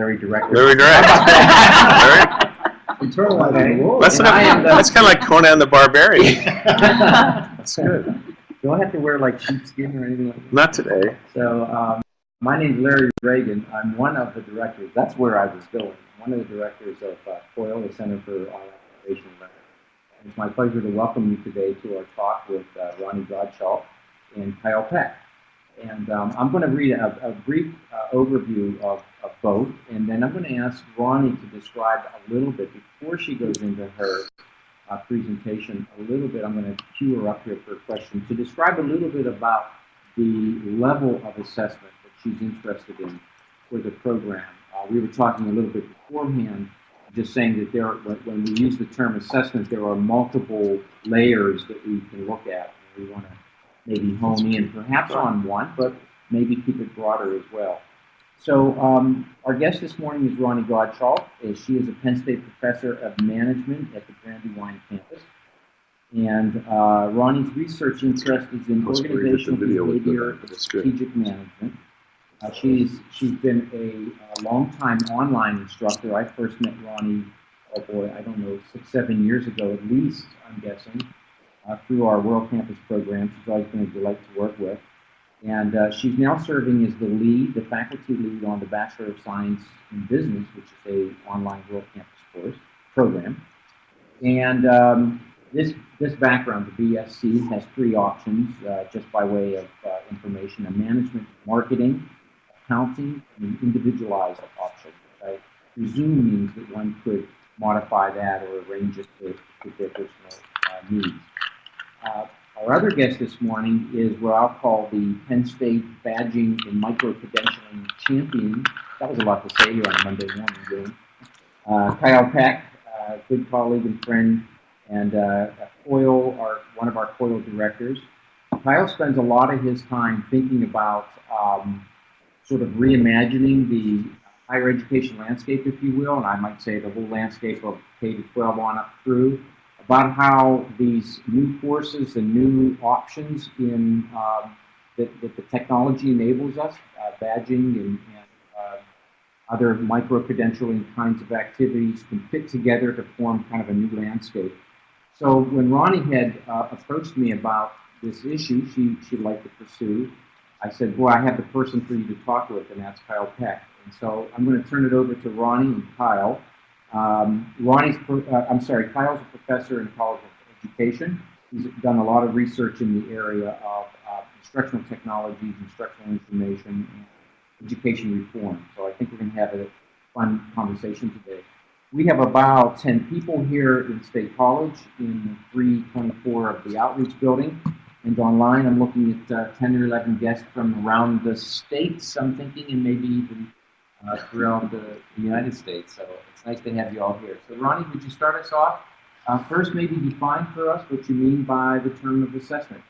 Larry Director. Larry Direct. Larry? Internalizing the rules. That's, And I am that's kind of like Conan the Barbarian. That's good. Do I have to wear like sheepskin or anything like that? Not today. So, um, my name's Larry Ragan. I'm one of the directors. That's where I was going. One of the directors of uh, COIL, the Center for Online Innovation and Learning. It's my pleasure to welcome you today to our talk with uh, Ronnie Godshalk and Kyle Peck. And um, I'm going to read a, a brief uh, overview of, of both, and then I'm going to ask Ronnie to describe a little bit before she goes into her uh, presentation. A little bit, I'm going to cue her up here for a question to describe a little bit about the level of assessment that she's interested in for the program. Uh, we were talking a little bit beforehand, just saying that there, when we use the term assessment, there are multiple layers that we can look at. We want to maybe hone in, perhaps on one, but maybe keep it broader as well. So um, our guest this morning is Ronnie Godshalk. Uh, She is a Penn State professor of management at the Brandywine campus. And uh, Ronnie's research interest is in Let's bring up the organizational video with the- behavior and strategic management. Uh, she's she's been a, a longtime online instructor. I first met Ronnie, oh boy, I don't know, six, seven years ago at least, I'm guessing, uh, through our World Campus program. She's always been a delight to work with. And uh, she's now serving as the lead, the faculty lead on the Bachelor of Science in Business, which is a online World Campus course program. And um, this this background, the BSB, has three options, uh, just by way of uh, information: a management, marketing, accounting, and an individualized option. I presume means that one could modify that or arrange it to fit their personal uh, needs. Uh, our other guest this morning is what I'll call the Penn State Badging and Micro-Credentialing Champion. That was a lot to say here on Monday morning. Uh, Kyle Peck, uh, good colleague and friend, and uh, COIL, our, one of our COIL directors. Kyle spends a lot of his time thinking about um, sort of reimagining the higher education landscape, if you will, and I might say the whole landscape of K to 12 on up through, about how these new courses and new options in um, that, that the technology enables us, uh, badging and, and uh, other micro-credentialing kinds of activities can fit together to form kind of a new landscape. So when Ronnie had uh, approached me about this issue she, she'd like to pursue, I said, boy, I have the person for you to talk with, and that's Kyle Peck. And so I'm going to turn it over to Ronnie and Kyle. Um, Ronnie's, uh, I'm sorry, Kyle's a professor in College of Education. He's done a lot of research in the area of uh, instructional technologies, instructional information, and education reform. So I think we're going to have a fun conversation today. We have about 10 people here in State College in 324 of the Outreach Building. And online, I'm looking at uh, 10 or 11 guests from around the states, I'm thinking, and maybe even uh, throughout the, United States. So it's nice to have you all here. So Ronnie, would you start us off? Uh, first, maybe define for us what you mean by the term of assessment.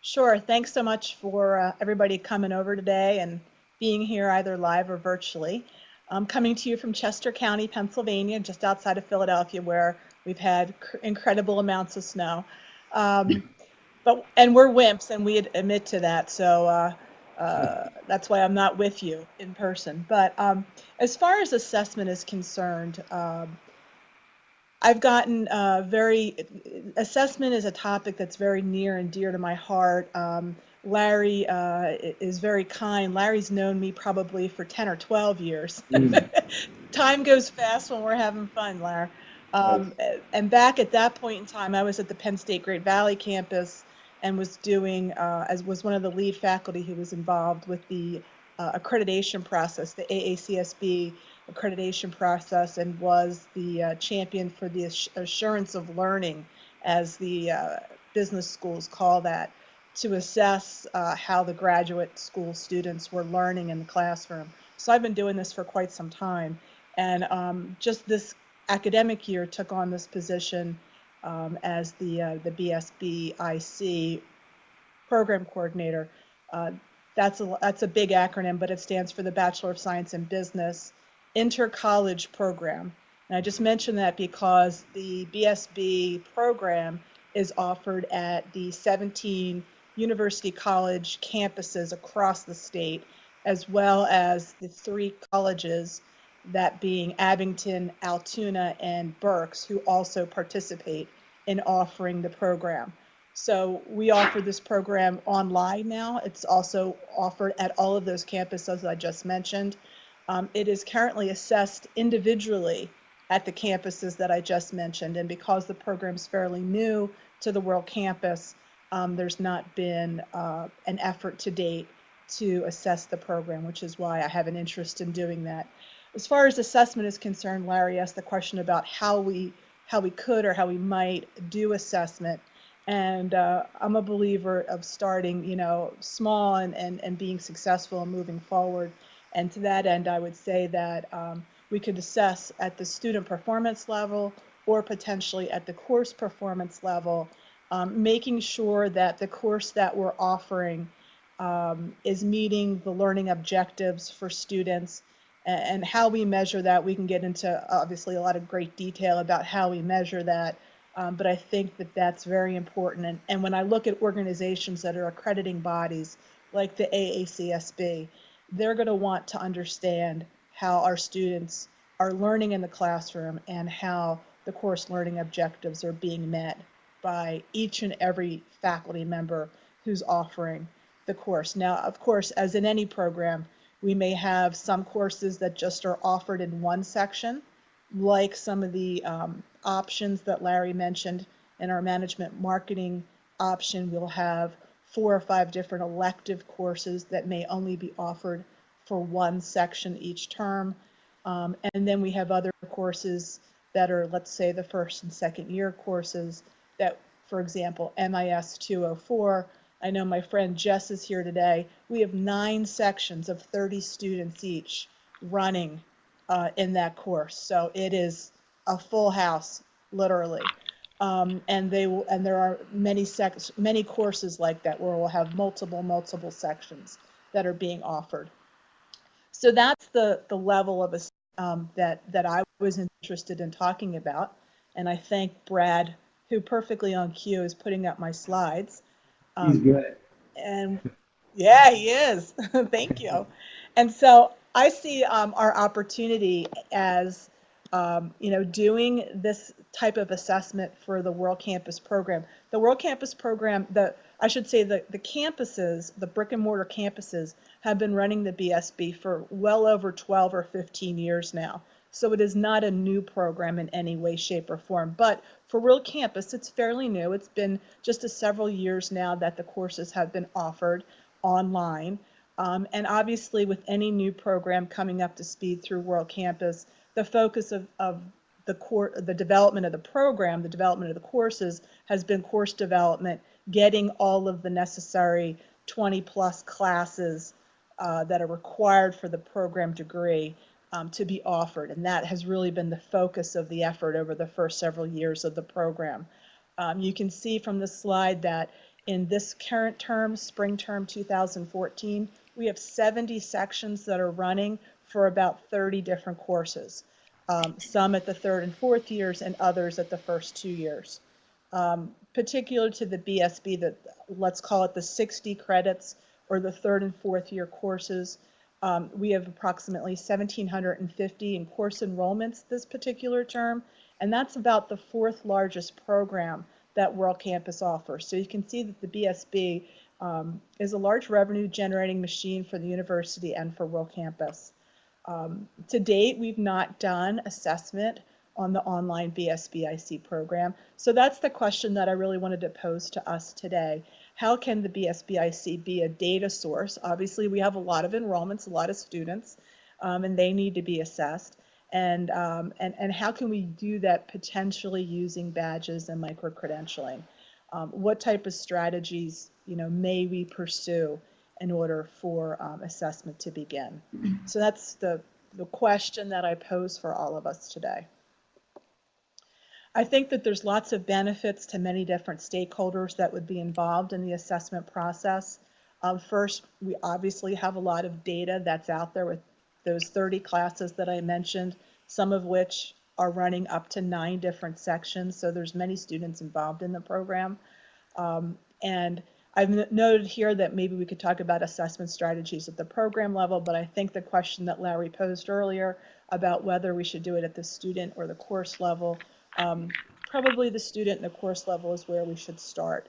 Sure. Thanks so much for uh, everybody coming over today and being here either live or virtually. I'm coming to you from Chester County, Pennsylvania, just outside of Philadelphia, where we've had cr- incredible amounts of snow. Um, but and we're wimps, and we admit to that. So uh, uh, that's why I'm not with you in person. But um, as far as assessment is concerned, um, I've gotten uh, very, assessment is a topic that's very near and dear to my heart. Um, Larry uh, is very kind. Larry's known me probably for 10 or 12 years. Time goes fast when we're having fun, Larry. Um, and back at that point in time, I was at the Penn State Great Valley campus and was doing, uh, as was one of the lead faculty who was involved with the uh, accreditation process, the AACSB accreditation process, and was the uh, champion for the ass- assurance of learning, as the uh, business schools call that, to assess uh, how the graduate school students were learning in the classroom. So I've been doing this for quite some time. And um, just this academic year took on this position um, as the, uh, the BSBIC program coordinator. Uh, that's a, that's a big acronym, but it stands for the Bachelor of Science in Business Inter-College Program. And I just mentioned that because the BSB program is offered at the 17 University College campuses across the state. as well as the three colleges, that being Abington, Altoona, and Berks, who also participate in offering the program. So we offer this program online now. It's also offered at all of those campuses I just mentioned. Um, it is currently assessed individually at the campuses that I just mentioned. And because the program's fairly new to the World Campus, um, there's not been uh, an effort to date to assess the program, which is why I have an interest in doing that. As far as assessment is concerned, Larry asked the question about how we how we could or how we might do assessment. And uh, I'm a believer of starting, you know, small and, and, and being successful and moving forward. And to that end, I would say that um, we could assess at the student performance level or potentially at the course performance level, um, making sure that the course that we're offering um, is meeting the learning objectives for students and, how we measure that. We can get into obviously a lot of great detail about how we measure that. Um, but I think that that's very important. And, and when I look at organizations that are accrediting bodies like the AACSB, they're going to want to understand how our students are learning in the classroom and how the course learning objectives are being met by each and every faculty member who's offering the course. Now, of course, as in any program, we may have some courses that just are offered in one section, like some of the um, options that Larry mentioned in our management marketing option. We'll have four or five different elective courses that may only be offered for one section each term. Um, and then we have other courses that are, let's say, the first and second year courses that, for example, MIS 204. I know my friend Jess is here today. We have nine sections of 30 students each running uh, in that course. So it is a full house, literally. Um, and they will, and there are many sec, many courses like that where we'll have multiple, multiple sections that are being offered. So that's the the level of a um, that that I was interested in talking about, and I thank Brad, who perfectly on cue is putting up my slides. He's Um, good. and yeah, he is. Thank you. And so I see um, our opportunity as, um, you know, doing this type of assessment for the World Campus program. The World Campus program, the I should say the, the campuses, the brick and mortar campuses, have been running the BSB for well over 12 or 15 years now. So it is not a new program in any way, shape, or form. But for World Campus, it's fairly new. It's been just a several years now that the courses have been offered online. Um, and obviously, with any new program coming up to speed through World Campus, the focus of, of the core, the development of the program, the development of the courses has been course development, getting all of the necessary 20 plus classes uh, that are required for the program degree um, to be offered. And that has really been the focus of the effort over the first several years of the program. Um, you can see from the slide that in this current term, spring term 2014, we have 70 sections that are running for about 30 different courses. Um, some at the third and fourth years and others at the first two years. Um, particular to the BSB, that let's call it the 60 credits or the third and fourth year courses, um, we have approximately 1,750 in course enrollments this particular term, and that's about the fourth largest program that World Campus offers. So you can see that the BSB um, is a large revenue generating machine for the university and for World Campus. Um, to date, we've not done assessment on the online BSBIC program. So that's the question that I really wanted to pose to us today. How can the BSBIC be a data source? Obviously, we have a lot of enrollments, a lot of students, um, and they need to be assessed. And, um, and, and how can we do that potentially using badges and micro-credentialing? Um, what type of strategies, you know, may we pursue in order for um, assessment to begin? So that's the, the question that I pose for all of us today. I think that there's lots of benefits to many different stakeholders that would be involved in the assessment process. Um, first, we obviously have a lot of data that's out there with those 30 classes that I mentioned, some of which are running up to nine different sections. So there's many students involved in the program. Um, and I've noted here that maybe we could talk about assessment strategies at the program level, but I think the question that Larry posed earlier about whether we should do it at the student or the course level, um, probably the student and the course level is where we should start.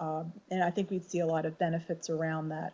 Um, and I think we'd see a lot of benefits around that.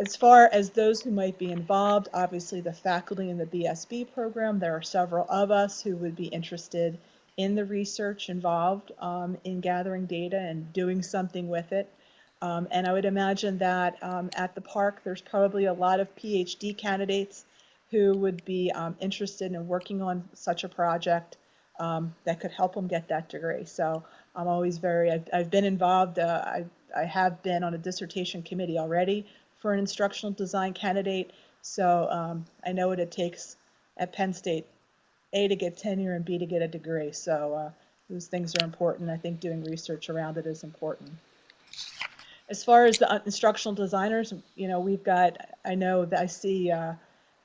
As far as those who might be involved, obviously the faculty in the BSB program, there are several of us who would be interested in the research involved um, in gathering data and doing something with it. Um, and I would imagine that um, at the park, there's probably a lot of PhD candidates who would be um, interested in working on such a project um, that could help them get that degree. So I'm always very, I've, I've been involved, uh, I, I have been on a dissertation committee already for an instructional design candidate. So um, I know what it takes at Penn State, A, to get tenure and B, to get a degree. So uh, those things are important. I think doing research around it is important. As far as the uh, instructional designers, you know, we've got, I know that I see uh,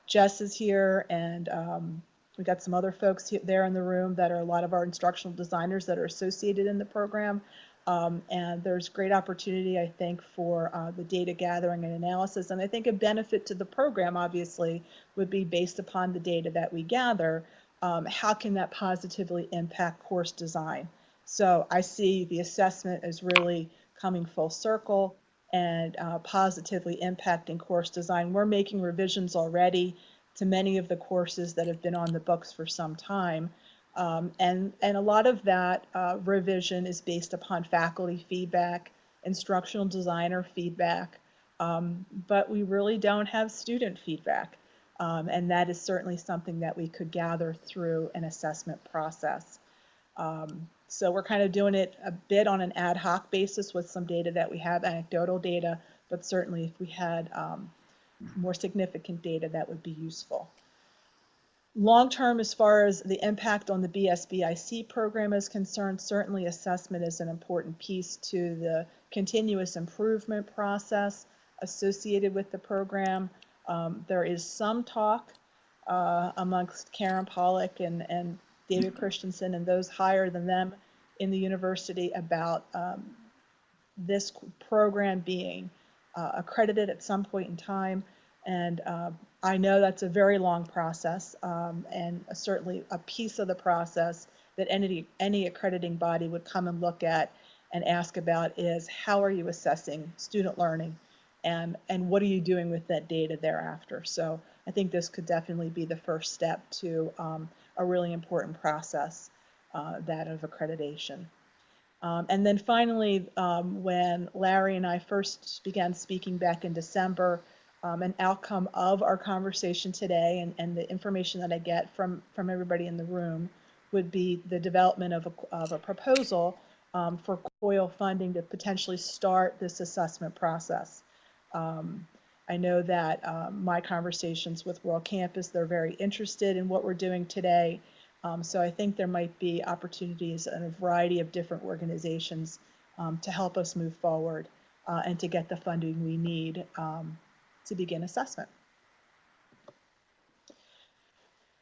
Jess is here and um, we got some other folks he- there in the room that are a lot of our instructional designers that are associated in the program. Um, and there's great opportunity, I think, for uh, the data gathering and analysis. And I think a benefit to the program, obviously, would be based upon the data that we gather. Um, how can that positively impact course design? So I see the assessment as really coming full circle and uh, positively impacting course design. We're making revisions already to many of the courses that have been on the books for some time. Um, and, and a lot of that uh, revision is based upon faculty feedback, instructional designer feedback, um, but we really don't have student feedback. Um, and that is certainly something that we could gather through an assessment process. Um, so we're kind of doing it a bit on an ad hoc basis with some data that we have, anecdotal data, but certainly if we had um, more significant data, that would be useful. Long term, as far as the impact on the BSBIC program is concerned, certainly assessment is an important piece to the continuous improvement process associated with the program. Um, there is some talk uh, amongst Karen Pollock and, and David Christensen and those higher than them in the university about um, this program being uh, accredited at some point in time. And uh, I know that's a very long process um, and certainly a piece of the process that any, any accrediting body would come and look at and ask about is how are you assessing student learning and, and what are you doing with that data thereafter? So I think this could definitely be the first step to um, a really important process, uh, that of accreditation. Um, and then finally, um, when Larry and I first began speaking back in December, um, an outcome of our conversation today and, and the information that I get from, from everybody in the room would be the development of a, of a proposal um, for COIL funding to potentially start this assessment process. Um, I know that um, my conversations with World Campus, they're very interested in what we're doing today. Um, so I think there might be opportunities in a variety of different organizations um, to help us move forward uh, and to get the funding we need um, to begin assessment.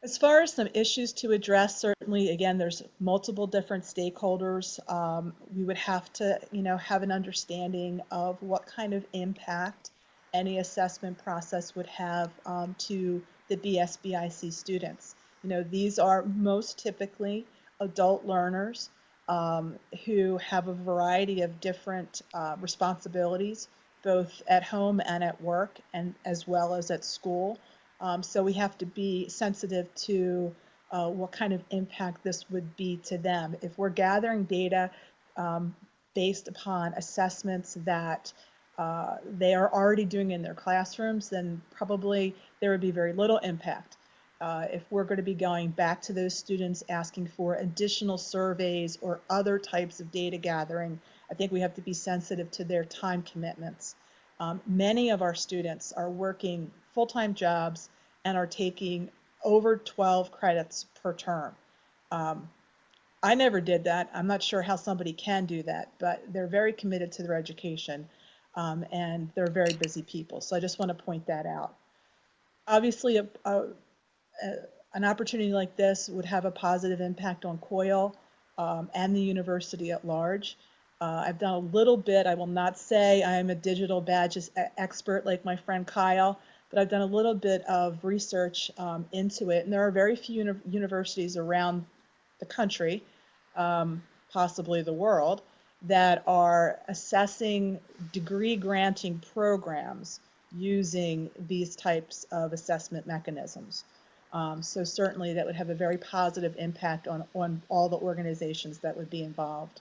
As far as some issues to address, certainly, again, there's multiple different stakeholders. Um, we would have to, you know, have an understanding of what kind of impact any assessment process would have um, to the BSBIC students. You know, these are most typically adult learners um, who have a variety of different uh, responsibilities, both at home and at work, and as well as at school. Um, so we have to be sensitive to uh, what kind of impact this would be to them. If we're gathering data um, based upon assessments that uh, they are already doing in their classrooms, then probably there would be very little impact. Uh, if we're going to be going back to those students asking for additional surveys or other types of data gathering, I think we have to be sensitive to their time commitments. Um, many of our students are working full-time jobs and are taking over 12 credits per term. Um, I never did that. I'm not sure how somebody can do that, but they're very committed to their education um, and they're very busy people. So I just want to point that out. Obviously, a, a, a, an opportunity like this would have a positive impact on COIL um, and the university at large. Uh, I've done a little bit. I will not say I am a digital badges expert like my friend Kyle, but I've done a little bit of research um, into it. And there are very few uni- universities around the country, um, possibly the world, that are assessing degree granting programs using these types of assessment mechanisms. Um, so certainly that would have a very positive impact on, on all the organizations that would be involved.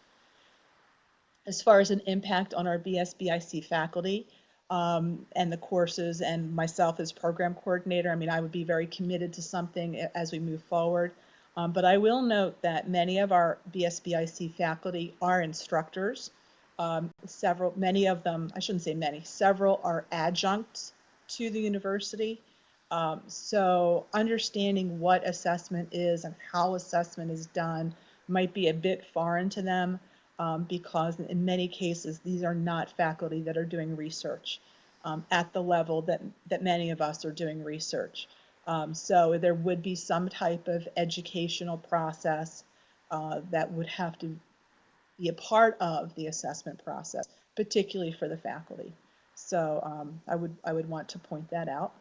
As far as an impact on our BSBIC faculty um, and the courses and myself as program coordinator, I mean, I would be very committed to something as we move forward. Um, but I will note that many of our BSBIC faculty are instructors. Um, several, many of them, I shouldn't say many, several are adjuncts to the university. Um, so understanding what assessment is and how assessment is done might be a bit foreign to them um, because in many cases these are not faculty that are doing research um, at the level that that many of us are doing research. Um, so there would be some type of educational process uh, that would have to be a part of the assessment process, particularly for the faculty. So um, I would I would want to point that out.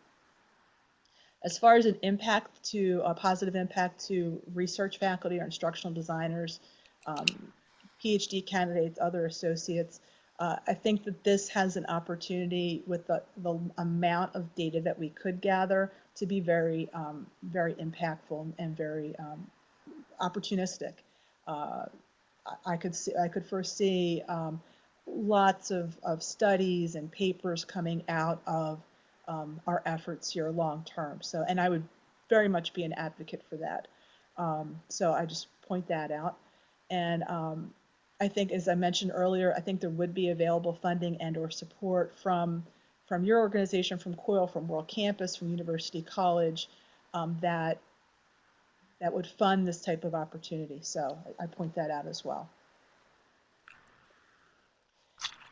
As far as an impact to a positive impact to research faculty or instructional designers, um, PhD candidates, other associates, uh, I think that this has an opportunity with the, the amount of data that we could gather to be very, um, very impactful and very um, opportunistic. Uh, I- could see, I could foresee um, lots of, of studies and papers coming out of um, our efforts here long term. So, and I would very much be an advocate for that. Um, so I just point that out. And um, I think, as I mentioned earlier, I think there would be available funding and or support from from your organization, from COIL, from World Campus, from University College, um, that that would fund this type of opportunity. So I, point that out as well.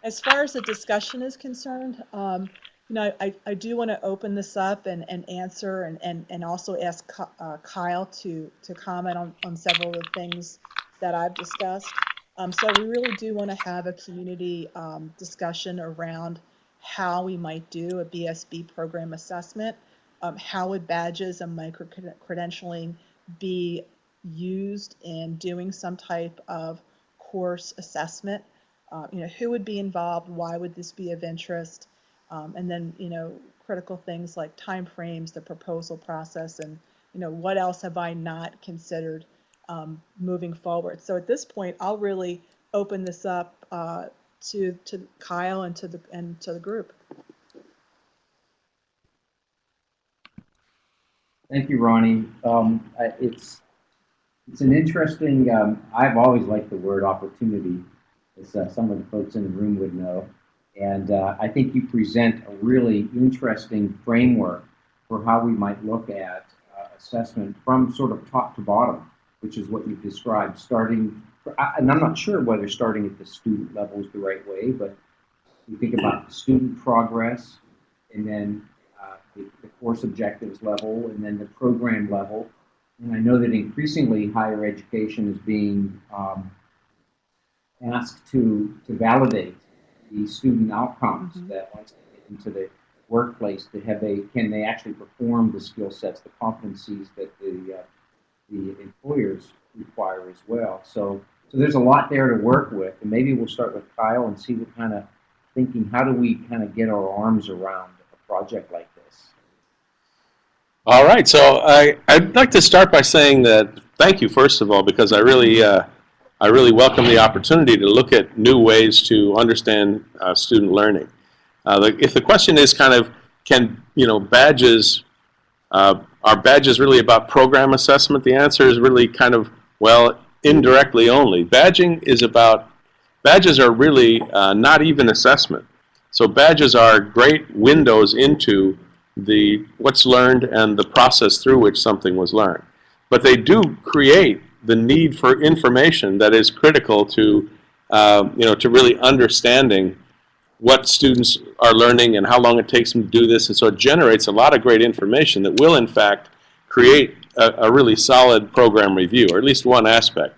As far as the discussion is concerned, um, you know, I, I do want to open this up and, and answer and, and, and also ask uh, Kyle to, to comment on, on several of the things that I've discussed. Um, so we really do want to have a community um, discussion around how we might do a BSB program assessment. Um, how would badges and micro credentialing be used in doing some type of course assessment? Uh, you know, who would be involved? Why would this be of interest? Um, and then, you know, critical things like timeframes, the proposal process, and you know, what else have I not considered um, moving forward? So at this point, I'll really open this up uh, to to Kyle and to the and to the group. Thank you, Ronnie. Um, it's, it's an interesting, um, I've always liked the word opportunity, as uh, some of the folks in the room would know. And uh, I think you present a really interesting framework for how we might look at uh, assessment from sort of top to bottom, which is what you've described, starting, I- and I'm not sure whether starting at the student level is the right way, but you think about student progress and then uh, the, the course objectives level and then the program level. And I know that increasingly higher education is being um, asked to, to validate the student outcomes Mhm. that once they get into the workplace, to have they can they actually perform the skill sets, the competencies that the uh, the employers require as well. So so there's a lot there to work with, and maybe we'll start with Kyle and see what kind of thinking. How do we kind of get our arms around a project like this? All right, so I, I'd like to start by saying that, thank you, first of all, because I really, uh, I really welcome the opportunity to look at new ways to understand uh, student learning. Uh, the, if the question is kind of, can, you know, badges, uh, are badges really about program assessment? The answer is really kind of, well, indirectly only. Badging is about, badges are really uh, not even assessment. So badges are great windows into the what's learned and the process through which something was learned. But they do create the need for information that is critical to, uh, you know, to really understanding what students are learning and how long it takes them to do this. And so it generates a lot of great information that will, in fact, create a, a really solid program review, or at least one aspect.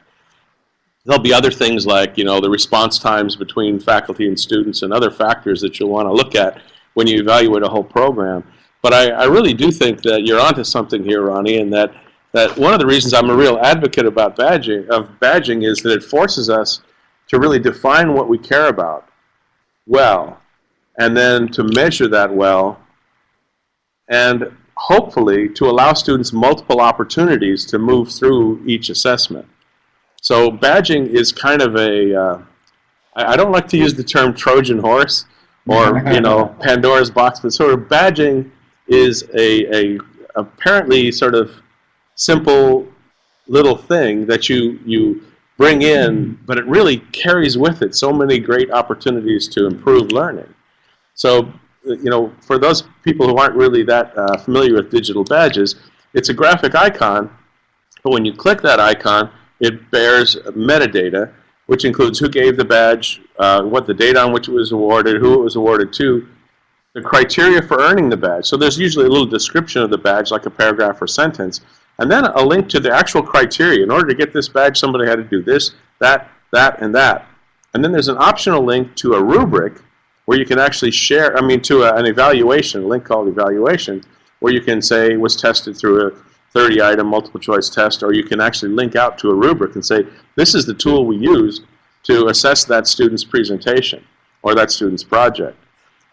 there'll be other things like, you know, the response times between faculty and students and other factors that you'll want to look at when you evaluate a whole program. But I, I really do think that you're onto something here, Ronnie, and that, that one of the reasons I'm a real advocate about badging, of badging is that it forces us to really define what we care about well, and then to measure that well, and hopefully to allow students multiple opportunities to move through each assessment. So badging is kind of a, uh, I I don't like to use the term Trojan horse or, you know, Pandora's box, but sort of badging is a, a apparently sort of simple little thing that you, you bring in, but it really carries with it so many great opportunities to improve learning. So, you know, for those people who aren't really that uh, familiar with digital badges, it's a graphic icon, but when you click that icon, it bears metadata, which includes who gave the badge, uh, what the date on which it was awarded, who it was awarded to, the criteria for earning the badge. So there's usually a little description of the badge, like a paragraph or sentence, and then a link to the actual criteria. In order to get this badge, somebody had to do this, that, that, and that. And then there's an optional link to a rubric where you can actually share, I mean, to a, an evaluation, a link called evaluation, where you can say was tested through a 30 item multiple choice test, or you can actually link out to a rubric and say, this is the tool we use to assess that student's presentation or that student's project.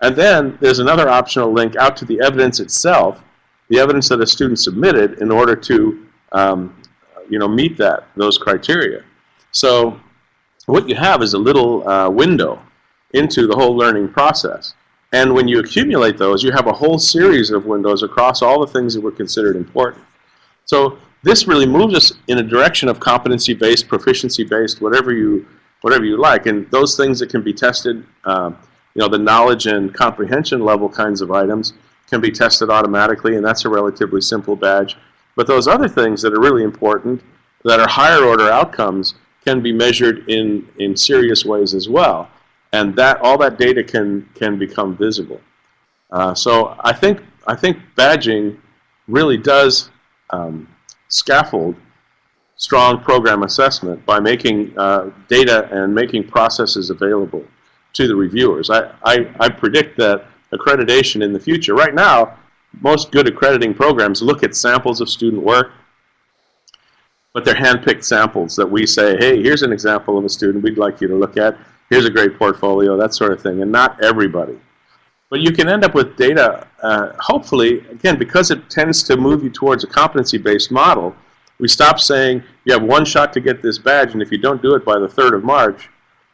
And then there's another optional link out to the evidence itself, the evidence that a student submitted in order to um, you know, meet that, those criteria. So what you have is a little uh, window into the whole learning process. And when you accumulate those, you have a whole series of windows across all the things that were considered important. So this really moves us in a direction of competency-based, proficiency-based, whatever you, whatever you like. And those things that can be tested, um, you know, the knowledge and comprehension level kinds of items can be tested automatically, and that's a relatively simple badge. But those other things that are really important, that are higher order outcomes, can be measured in, in serious ways as well. And that all that data can, can become visible. Uh, so I think, I think badging really does um, scaffold strong program assessment by making uh, data and making processes available to the reviewers. I, I, I predict that accreditation in the future, right now, most good accrediting programs look at samples of student work, but they're hand-picked samples that we say, hey, here's an example of a student we'd like you to look at. Here's a great portfolio, that sort of thing, and not everybody. But you can end up with data, uh, hopefully, again, because it tends to move you towards a competency-based model, we stop saying you have one shot to get this badge, and if you don't do it by the 3rd of March,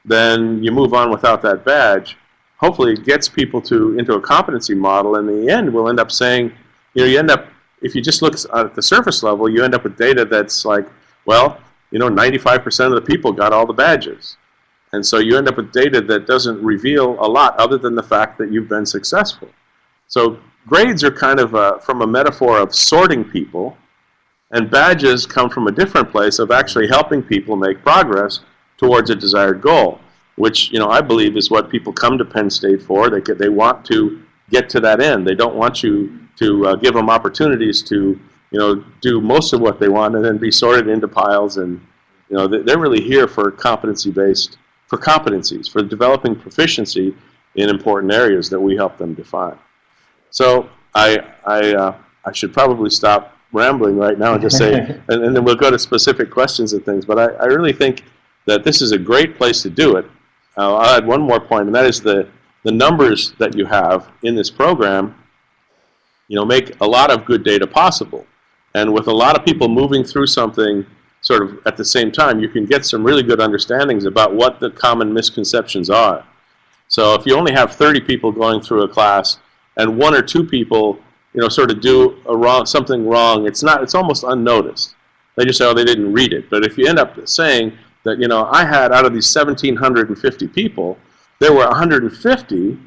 then you move on without that badge. Hopefully it gets people to into a competency model, and in the end we'll end up saying, you know, you end up, if you just look at the surface level, you end up with data that's like, well, you know, 95% of the people got all the badges. And so you end up with data that doesn't reveal a lot other than the fact that you've been successful. So grades are kind of a, from a metaphor of sorting people, and badges come from a different place of actually helping people make progress towards a desired goal, which you know I believe is what people come to Penn State for. They get, they want to get to that end. They don't want you to uh, give them opportunities to you know do most of what they want and then be sorted into piles. And you know they're really here for competency-based for competencies, for developing proficiency in important areas that we help them define. So I, I, uh, I should probably stop rambling right now and just say, and, and, then we'll go to specific questions and things, but I, I really think that this is a great place to do it. Uh, I'll add one more point, and that is the, the numbers that you have in this program you know, make a lot of good data possible. And with a lot of people moving through something sort of at the same time, you can get some really good understandings about what the common misconceptions are. So if you only have 30 people going through a class and one or two people, you know, sort of do a wrong, something wrong, it's not, it's almost unnoticed. They just say, oh, they didn't read it. But if you end up saying that, you know, I had out of these 1,750 people, there were 150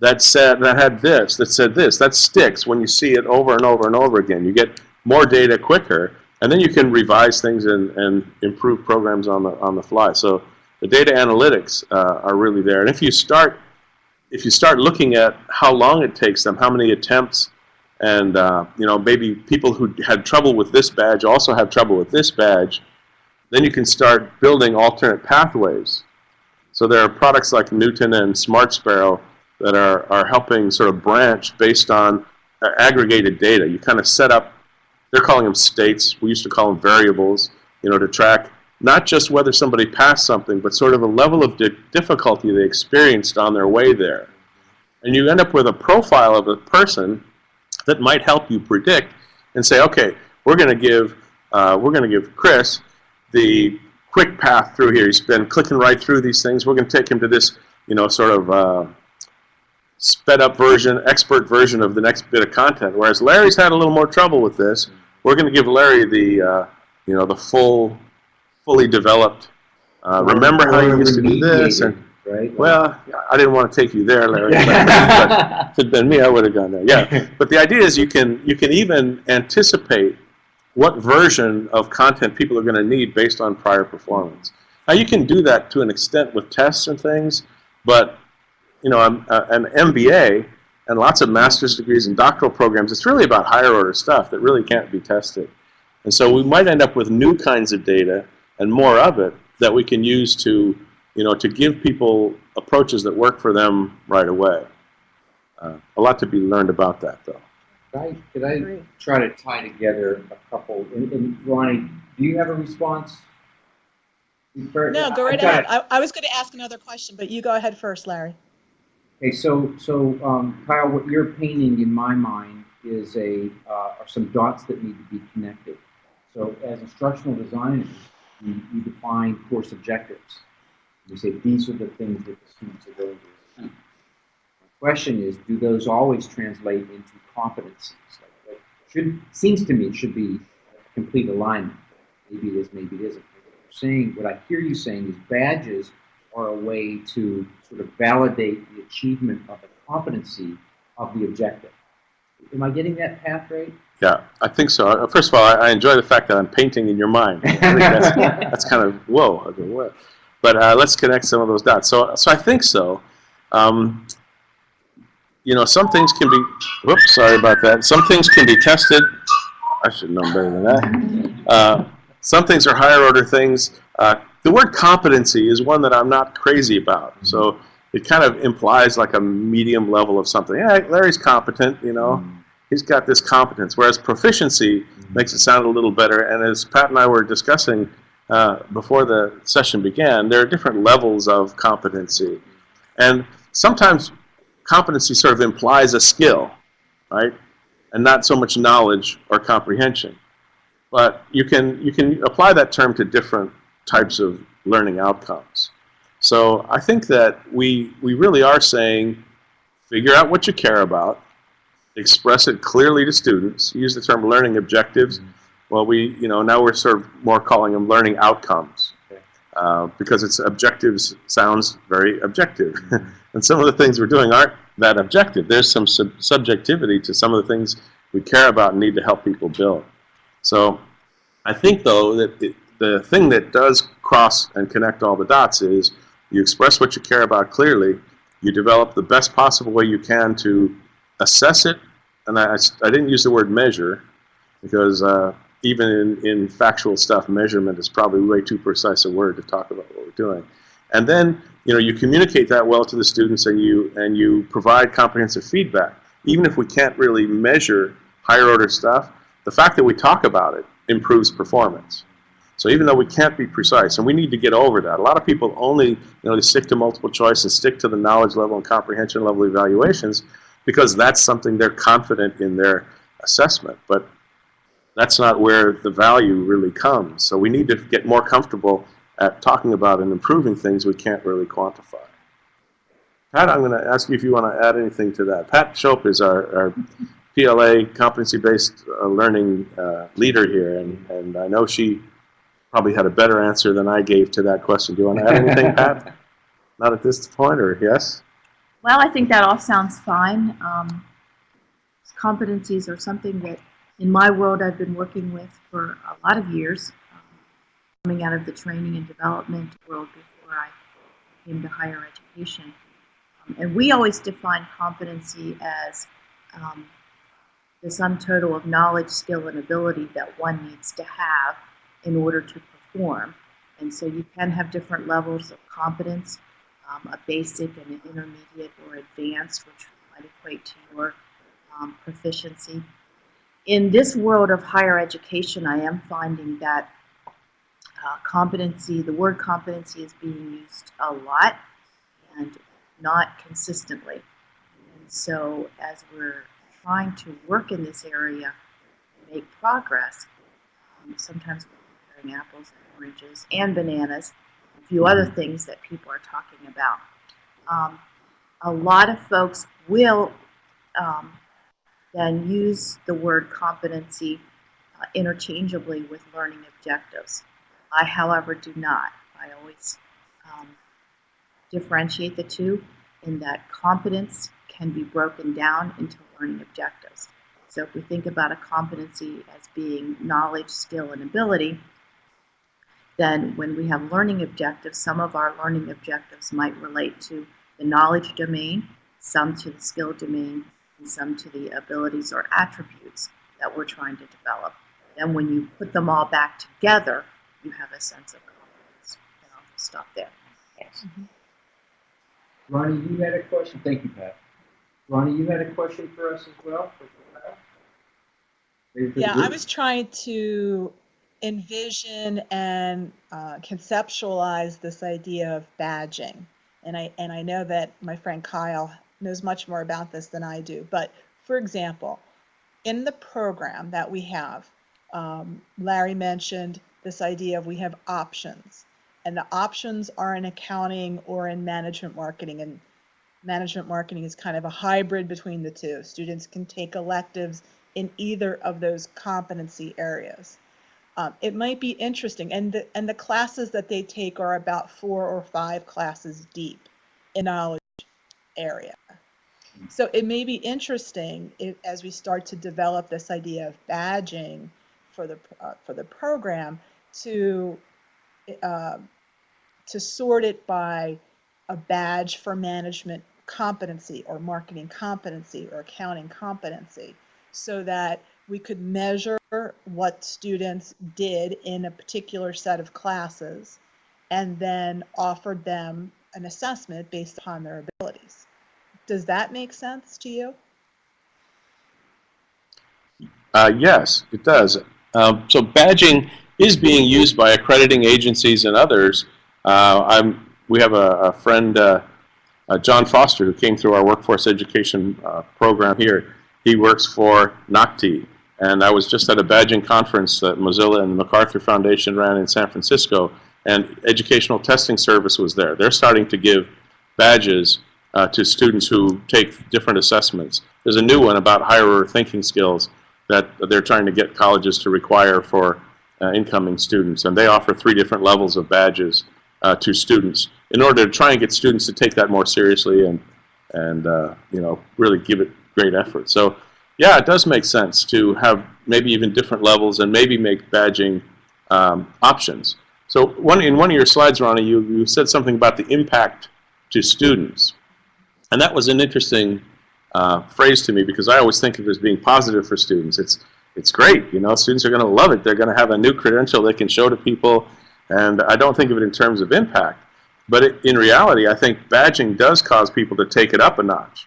that said, that had this, that said this, that sticks when you see it over and over and over again. You get more data quicker and then you can revise things and, and improve programs on the, on the fly. So the data analytics uh, are really there. And if you start if you start looking at how long it takes them, how many attempts, and uh, you know maybe people who had trouble with this badge also have trouble with this badge, then you can start building alternate pathways. So there are products like Knewton and Smart Sparrow that are, are helping sort of branch based on uh, aggregated data. You kind of set up, they're calling them states, we used to call them variables, you know, to track not just whether somebody passed something, but sort of the level of di difficulty they experienced on their way there. And you end up with a profile of a person that might help you predict and say, okay, we're going to give, uh, we're going to give Chris the quick path through here. He's been clicking right through these things. We're going to take him to this, you know, sort of uh, sped up version, expert version of the next bit of content. Whereas Larry's had a little more trouble with this. We're going to give Larry the, uh, you know, the full, fully developed. Uh, remember how you used to do this, and Right? well, I didn't want to take you there, Larry. but if it'd been me, I would have gone there. Yeah, but the idea is you can you can even anticipate what version of content people are going to need based on prior performance. Now you can do that to an extent with tests and things, but you know, uh, an MBA and lots of master's degrees and doctoral programs, it's really about higher order stuff that really can't be tested. And so we might end up with new kinds of data and more of it that we can use to, you know, to give people approaches that work for them right away. Uh, a lot to be learned about that, though. Could I, could I try to tie together a couple, and, and Ronnie, do you have a response? No, go right ahead. I, I was going to ask another question, but you go ahead first, Larry. Okay, so, so, um, Kyle, what you're painting in my mind is a, uh, are some dots that need to be connected. So as instructional designers, we, we define course objectives. We say, these are the things that the students are going to achieve. My question is, do those always translate into competencies? Like, should, seems to me, should be complete alignment. Maybe it is, maybe it isn't. What saying, what I hear you saying is badges are a way to sort of validate the achievement of the competency of the objective. Am I getting that path right? Yeah, I think so. Uh, First of all, I, I enjoy the fact that I'm painting in your mind. I think that's, that's kind of whoa. Go, what? But uh, let's connect some of those dots. So, so I think so. Um, you know, some things can be. Whoops, sorry about that. Some things can be tested. I should know better than that. Uh, some things are higher order things. Uh, the word competency is one that I'm not crazy about. Mm-hmm. So it kind of implies like a medium level of something. Yeah, Larry's competent. You know mm-hmm. he's got this competence. Whereas proficiency mm-hmm. makes it sound a little better. And as Pat and I were discussing uh, before the session began, there are different levels of competency. And sometimes competency sort of implies a skill, right? And not so much knowledge or comprehension. But you can, you can apply that term to different types of learning outcomes. So I think that we, we really are saying, figure out what you care about, express it clearly to students. Use the term learning objectives. Well, we, you know, now we're sort of more calling them learning outcomes. Okay. Uh, because it's objectives sounds very objective. and some of the things we're doing aren't that objective. There's some sub subjectivity to some of the things we care about and need to help people build. So I think, though, that it, the thing that does cross and connect all the dots is you express what you care about clearly, you develop the best possible way you can to assess it, and I, I didn't use the word measure because uh, even in, in factual stuff, measurement is probably way too precise a word to talk about what we're doing. And then, you know, you communicate that well to the students and you, and you provide comprehensive feedback. Even if we can't really measure higher order stuff, the fact that we talk about it improves performance. So even though we can't be precise, and we need to get over that. A lot of people only, you know, they stick to multiple choice and stick to the knowledge level and comprehension level evaluations because that's something they're confident in their assessment. But that's not where the value really comes. So we need to get more comfortable at talking about and improving things we can't really quantify. Pat, I'm going to ask you if you want to add anything to that. Pat Shope is our, our PLA competency-based uh, learning uh, leader here, and, and I know she probably had a better answer than I gave to that question. Do you want to add anything, Pat? Not at this point, or yes? Well, I think that all sounds fine. Um, competencies are something that, in my world, I've been working with for a lot of years, um, coming out of the training and development world before I came to higher education. Um, and we always define competency as um, the sum total of knowledge, skill, and ability that one needs to have in order to perform. And so you can have different levels of competence, um, a basic and an intermediate or advanced, which might equate to your um, proficiency. In this world of higher education, I am finding that uh, competency, the word competency is being used a lot and not consistently. And so as we're trying to work in this area and make progress, um, sometimes we're apples and oranges and bananas, a few other things that people are talking about. Um, a lot of folks will um, then use the word competency uh, interchangeably with learning objectives. I, however, do not. I always um, differentiate the two in that competence can be broken down into learning objectives. So if we think about a competency as being knowledge, skill, and ability, then when we have learning objectives, some of our learning objectives might relate to the knowledge domain, some to the skill domain, and some to the abilities or attributes that we're trying to develop. Then when you put them all back together, you have a sense of competence. And I'll stop there. Yes. Mm-hmm. Ronnie, you had a question? Thank you, Pat. Ronnie, you had a question for us as well? for Pat? Maybe Yeah, I was trying to envision and uh, conceptualize this idea of badging. And I, and I know that my friend Kyle knows much more about this than I do. But for example, in the program that we have, um, Larry mentioned this idea of we have options. And the options are in accounting or in management marketing. And management marketing is kind of a hybrid between the two. Students can take electives in either of those competency areas. Um, it might be interesting, and the, and the classes that they take are about four or five classes deep in knowledge area. So it may be interesting if, as we start to develop this idea of badging for the uh, for the program to uh, to sort it by a badge for management competency or marketing competency or accounting competency so that we could measure what students did in a particular set of classes and then offered them an assessment based upon their abilities. Does that make sense to you? Uh, yes, it does. Um, so badging is being used by accrediting agencies and others. Uh, I'm, we have a, a friend, uh, uh, John Foster, who came through our workforce education uh, program here. He works for NOCTI, and I was just at a badging conference that Mozilla and the MacArthur Foundation ran in San Francisco, and Educational Testing Service was there. They're starting to give badges uh, to students who take different assessments. There's a new one about higher thinking skills that they're trying to get colleges to require for uh, incoming students. And they offer three different levels of badges uh, to students in order to try and get students to take that more seriously and, and uh, you know, really give it great effort. So, yeah, it does make sense to have maybe even different levels and maybe make badging um, options. So one, in one of your slides, Ronnie, you, you said something about the impact to students. And that was an interesting uh, phrase to me because I always think of it as being positive for students. It's, it's great, you know, students are going to love it. They're going to have a new credential they can show to people, and I don't think of it in terms of impact. But it, in reality, I think badging does cause people to take it up a notch.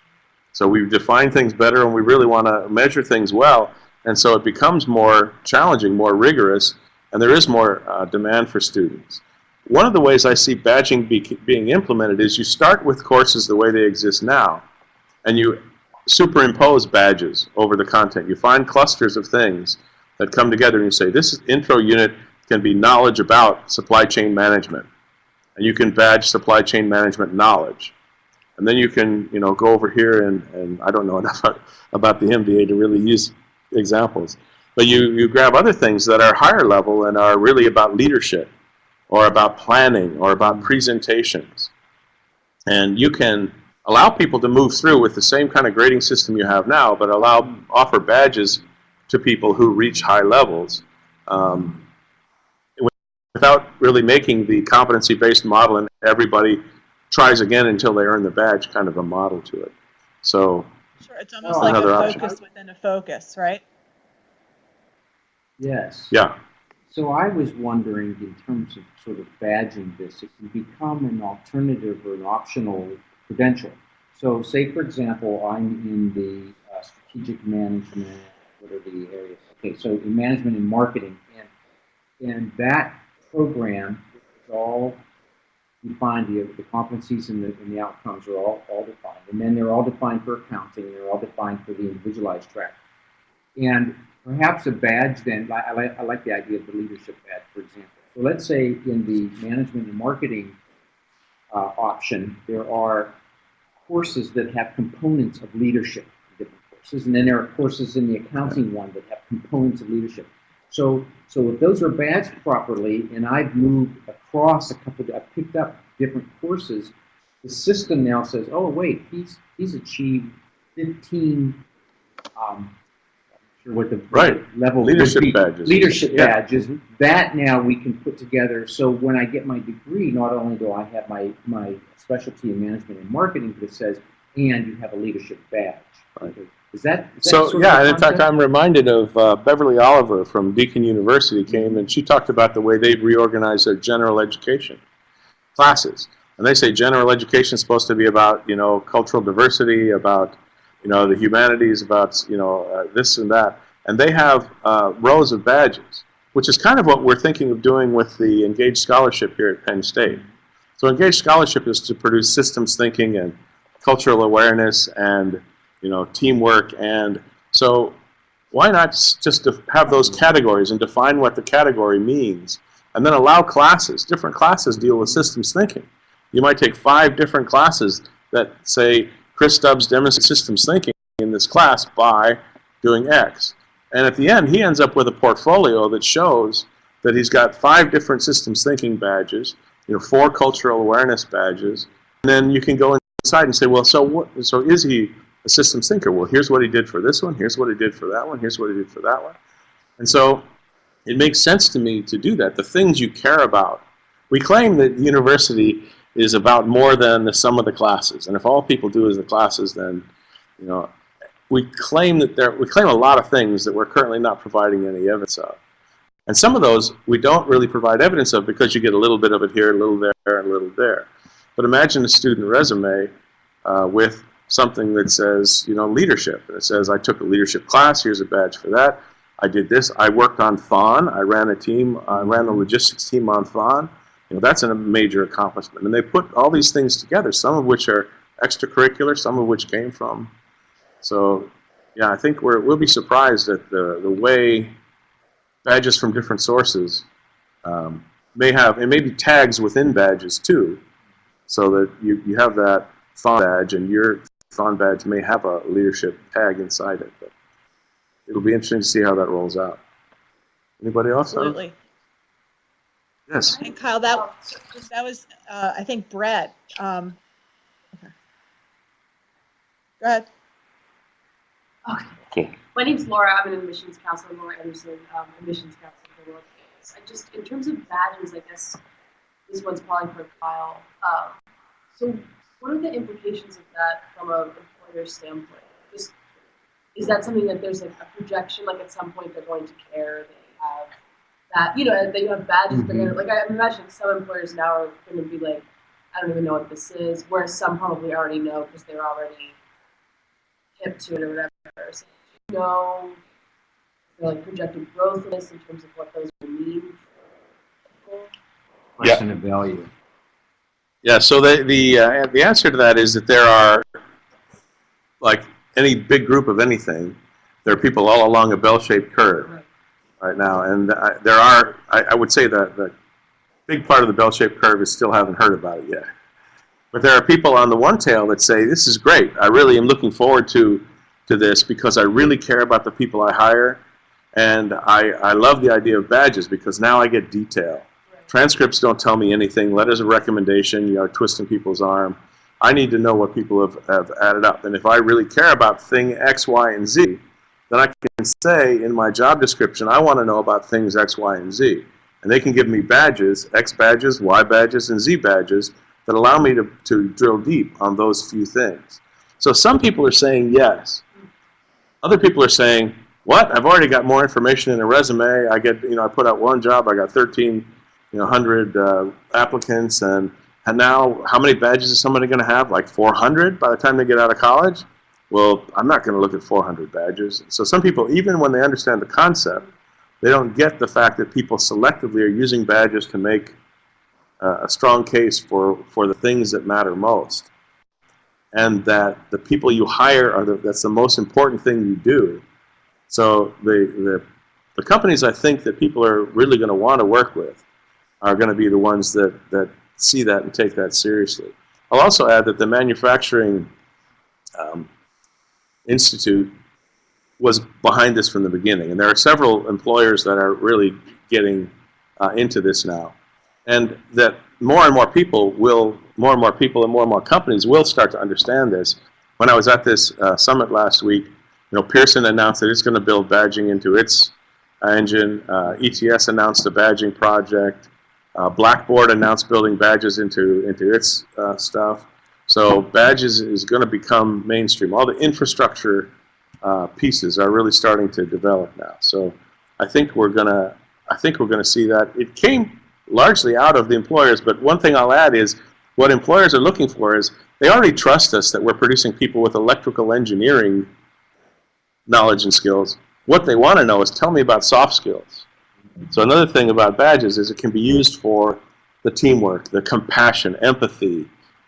So we define things better, and we really want to measure things well, and so it becomes more challenging, more rigorous, and there is more uh, demand for students. One of the ways I see badging be, being implemented is you start with courses the way they exist now, and you superimpose badges over the content. You find clusters of things that come together and you say, this intro unit can be knowledge about supply chain management. And you can badge supply chain management knowledge. And then you can, you know, go over here and, and I don't know enough about, the MBA to really use examples. But you, you grab other things that are higher level and are really about leadership or about planning or about presentations. And you can allow people to move through with the same kind of grading system you have now, but allow offer badges to people who reach high levels um, without really making the competency-based model and everybody tries again until they earn the badge kind of a model to it. So Sure, it's almost Oh, like a another option. focus within a focus, right? Yes. yeah, So I was wondering, in terms of sort of badging this, it can become an alternative or an optional credential. So say, for example, I'm in the uh, strategic management, what are the areas? Okay, so in management and marketing, and, and that program is all defined, the, the competencies and the, and the outcomes are all, all defined. And then they're all defined for accounting, and they're all defined for the individualized track. And perhaps a badge then, I, I like, I like the idea of the leadership badge, for example. So let's say in the management and marketing uh, option, there are courses that have components of leadership, different courses, and then there are courses in the accounting one that have components of leadership. So, so if those are badged properly, and I've moved across a couple, I've picked up different courses, the system now says, oh wait, he's he's achieved 15. Um, I'm not sure what the Right. level Leadership badges. Leadership Yeah. badges. That now we can put together. So when I get my degree, not only do I have my my specialty in management and marketing, but it says, and you have a leadership badge. Right. Is that, is that So, yeah, and in fact. I'm reminded of uh, Beverly Oliver from Deakin University came and she talked about the way they've reorganized their general education classes. And they say general education is supposed to be about, you know, cultural diversity, about, you know, the humanities, about, you know, uh, this and that. And they have uh, rows of badges, which is kind of what we're thinking of doing with the Engaged Scholarship here at Penn State. So Engaged Scholarship is to produce systems thinking and cultural awareness and you know, teamwork, and so why not just have those categories and define what the category means, and then allow classes, different classes deal with systems thinking. You might take five different classes that say, Chris Stubbs demonstrates systems thinking in this class by doing X. And at the end, he ends up with a portfolio that shows that he's got five different systems thinking badges, you know, four cultural awareness badges, and then you can go inside and say, well, so what, so is he a systems thinker. Well, here's what he did for this one, here's what he did for that one, here's what he did for that one. And so it makes sense to me to do that. The things you care about. We claim that university is about more than the sum of the classes. And if all people do is the classes, then, you know, we claim that there, we claim a lot of things that we're currently not providing any evidence of. And some of those we don't really provide evidence of because you get a little bit of it here, a little there, and a little there. But imagine a student resume uh, with something that says, you know, leadership. It says, I took a leadership class, here's a badge for that. I did this. I worked on THON. I ran a team, I ran the logistics team on THON. You know, that's a major accomplishment. And they put all these things together, some of which are extracurricular, some of which came from. So, yeah, I think we're, we'll be surprised at the, the way badges from different sources um, may have, and maybe tags within badges too, so that you, you have that THON badge and your THON badge may have a leadership tag inside it. But it'll be interesting to see how that rolls out. Anybody else? Absolutely. Yes. And Kyle, that, that was, uh, I think Brett. Um, okay. Go ahead. Okay. My name's Laura. I'm an admissions counselor, Laura Anderson, um, admissions counselor for North Campus. I just, in terms of badges, I guess this one's probably for Kyle. Um, so, what are the implications of that from an employer standpoint? Just, is that something that there's like a projection, like at some point they're going to care, they have that, you know, they have badges, they're gonna, like I'm imagining some employers now are gonna be like, I don't even know what this is, whereas some probably already know because they're already hip to it or whatever. So, do you know the like projected growth in this in terms of what those will mean for people? Question of value. Yeah, so the, the, uh, the answer to that is that there are, like any big group of anything, there are people all along a bell-shaped curve Right. right now. And uh, there are, I, I would say that the big part of the bell-shaped curve is still haven't heard about it yet. But there are people on the one tail that say, this is great. I really am looking forward to, to this because I really care about the people I hire. And I, I love the idea of badges because now I get detail. Transcripts don't tell me anything. Letters of recommendation, you know, twisting people's arm. I need to know what people have, have added up. And if I really care about thing X, Y, and Z, then I can say in my job description, I want to know about things X, Y, and Z. And they can give me badges, X badges, Y badges, and Z badges that allow me to, to drill deep on those few things. So some people are saying yes. Other people are saying, what? I've already got more information in a resume. I get, you know, I put out one job, I got 13, you know, 100 uh, applicants, and, and now how many badges is somebody going to have? Like 400 by the time they get out of college? Well, I'm not going to look at 400 badges. So some people, even when they understand the concept, they don't get the fact that people selectively are using badges to make uh, a strong case for, for the things that matter most. And that the people you hire are the, that's the most important thing you do. So the, the, the companies I think that people are really going to want to work with are going to be the ones that, that see that and take that seriously. I'll also add that the manufacturing um, institute was behind this from the beginning. And there are several employers that are really getting uh, into this now. And that more and more people will, more and more people and more and more companies will start to understand this. When I was at this uh, summit last week, you know, Pearson announced that it's going to build badging into its engine. Uh, ETS announced a badging project. Uh, Blackboard announced building badges into, into its uh, stuff. So badges is going to become mainstream. All the infrastructure uh, pieces are really starting to develop now. So I think we're going to I think we're going to see that. It came largely out of the employers, but one thing I'll add is what employers are looking for is they already trust us that we're producing people with electrical engineering knowledge and skills. What they want to know is tell me about soft skills. So another thing about badges is it can be used for the teamwork, the compassion, empathy,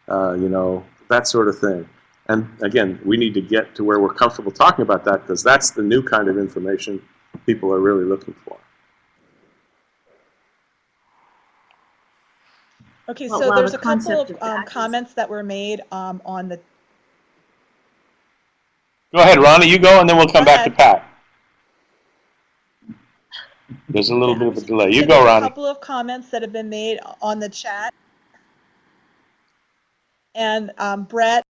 uh, you know, that sort of thing. And again, we need to get to where we're comfortable talking about that because that's the new kind of information people are really looking for. Okay, so well, there's the a couple of of um, comments that were made um, on the, Go ahead, Ronnie, you go and then we'll come Go back to Pat. There's a little bit of a delay. You go, there's a couple of comments that have been made on the chat. And um, Brett,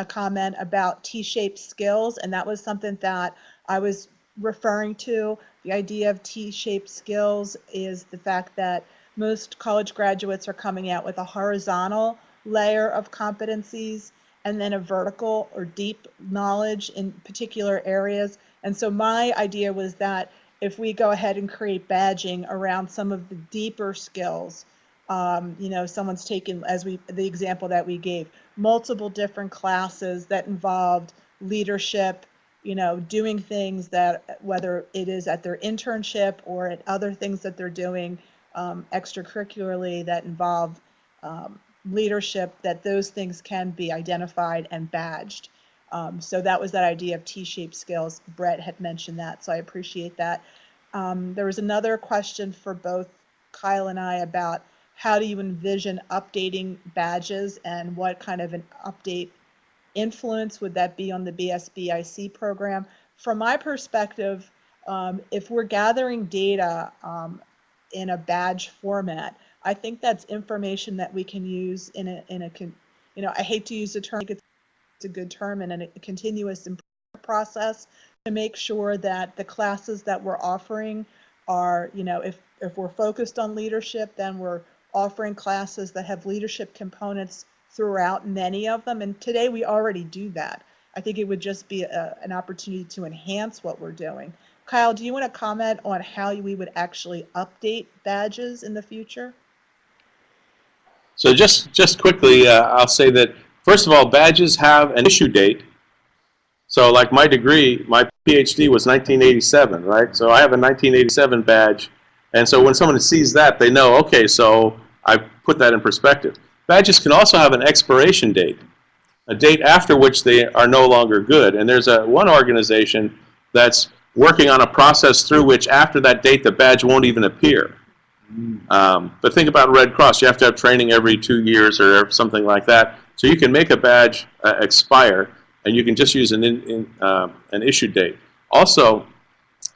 a comment about T-shaped skills, and that was something that I was referring to. The idea of T-shaped skills is the fact that most college graduates are coming out with a horizontal layer of competencies and then a vertical or deep knowledge in particular areas. And so my idea was that if we go ahead and create badging around some of the deeper skills, um, you know, someone's taken, as we, the example that we gave, multiple different classes that involved leadership, you know, doing things that, whether it is at their internship or at other things that they're doing um, extracurricularly that involve um, leadership, that those things can be identified and badged. Um, so that was that idea of T-shaped skills. Brett had mentioned that, so I appreciate that. Um, there was another question for both Kyle and I about how do you envision updating badges and what kind of an update influence would that be on the BSBIC program? From my perspective, um, if we're gathering data um, in a badge format, I think that's information that we can use in a, in a, you know, I hate to use the term, A good term and a continuous improvement process to make sure that the classes that we're offering are, you know, if, if we're focused on leadership, then we're offering classes that have leadership components throughout many of them. And today we already do that. I think it would just be a, an opportunity to enhance what we're doing. Kyle, do you want to comment on how we would actually update badges in the future? So just, just quickly, uh, I'll say that, first of all, badges have an issue date. So like my degree, my PhD was 1987, right? So I have a 1987 badge. And so when someone sees that, they know, okay, so I put that in perspective. Badges can also have an expiration date, a date after which they are no longer good. And there's a one organization that's working on a process through which after that date the badge won't even appear. Um, but think about Red Cross. You have to have training every two years or something like that. So you can make a badge uh, expire, and you can just use an, in, in, uh, an issue date. Also,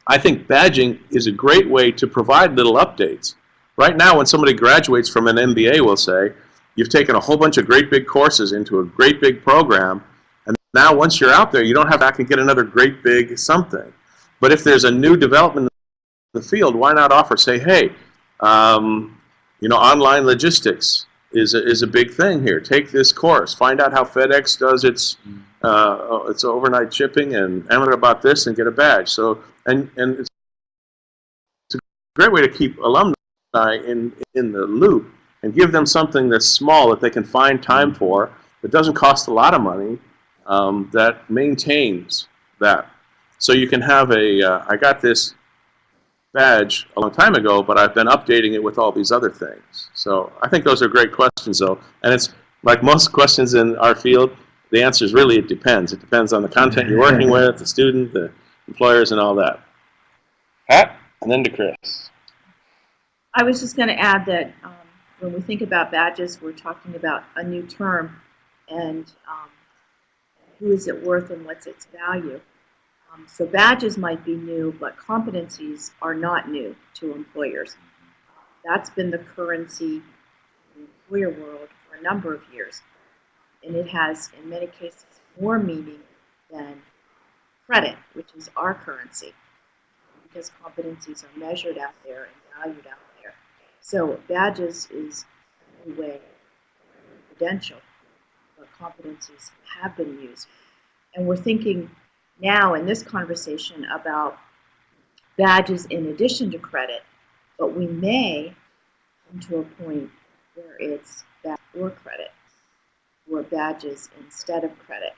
I think badging is a great way to provide little updates. Right now, when somebody graduates from an MBA, we'll say, you've taken a whole bunch of great big courses into a great big program, and now once you're out there, you don't have to get another great big something. But if there's a new development in the field, why not offer, say, hey, um, you know, online logistics is a, is a big thing here. Take this course. Find out how FedEx does its uh, it's overnight shipping, and I'm about this and get a badge. So, and and it's, it's a great way to keep alumni in in the loop and give them something that's small that they can find time for. That doesn't cost a lot of money. Um, that maintains that. So you can have a. Uh, I got this badge a long time ago, but I've been updating it with all these other things. So I think those are great questions, though. And it's like most questions in our field, the answer is really it depends. It depends on the content you're working with, the student, the employers, and all that. Pat, and then to Chris. I was just going to add that um, when we think about badges, we're talking about a new term and um, who is it worth and what's its value. Um, so badges might be new, but competencies are not new to employers. That's been the currency in the employer world for a number of years. And it has, in many cases, more meaning than credit, which is our currency, because competencies are measured out there and valued out there. So badges is a new way credential, but competencies have been used. And we're thinking now in this conversation about badges in addition to credit, but we may come to a point where it's badge or credit, or badges instead of credit.